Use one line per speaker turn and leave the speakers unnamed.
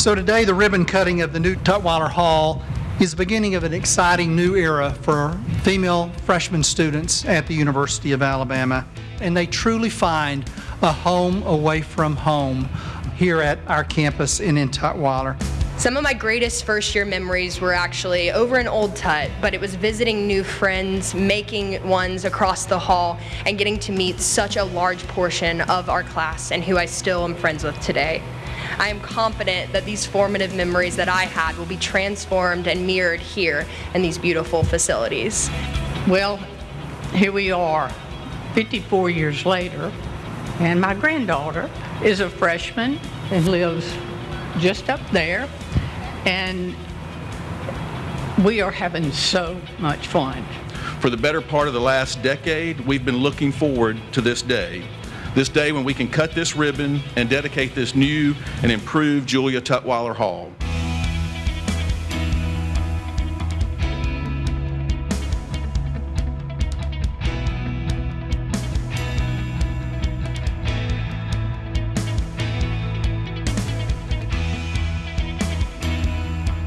So today, the ribbon cutting of the new Tutwiler Hall is the beginning of an exciting new era for female freshman students at the University of Alabama. And they truly find a home away from home here at our campus and in Tutwiler.
Some of my greatest first year memories were actually over in Old Tut, but it was visiting new friends, making ones across the hall, and getting to meet such a large portion of our class and who I still am friends with today. I am confident that these formative memories that I had will be transformed and mirrored here in these beautiful facilities.
Well, here we are, 54 years later, and my granddaughter is a freshman and lives just up there, and we are having so much fun.
For the better part of the last decade, we've been looking forward to this day. This day when we can cut this ribbon and dedicate this new and improved Julia Tutwiler Hall.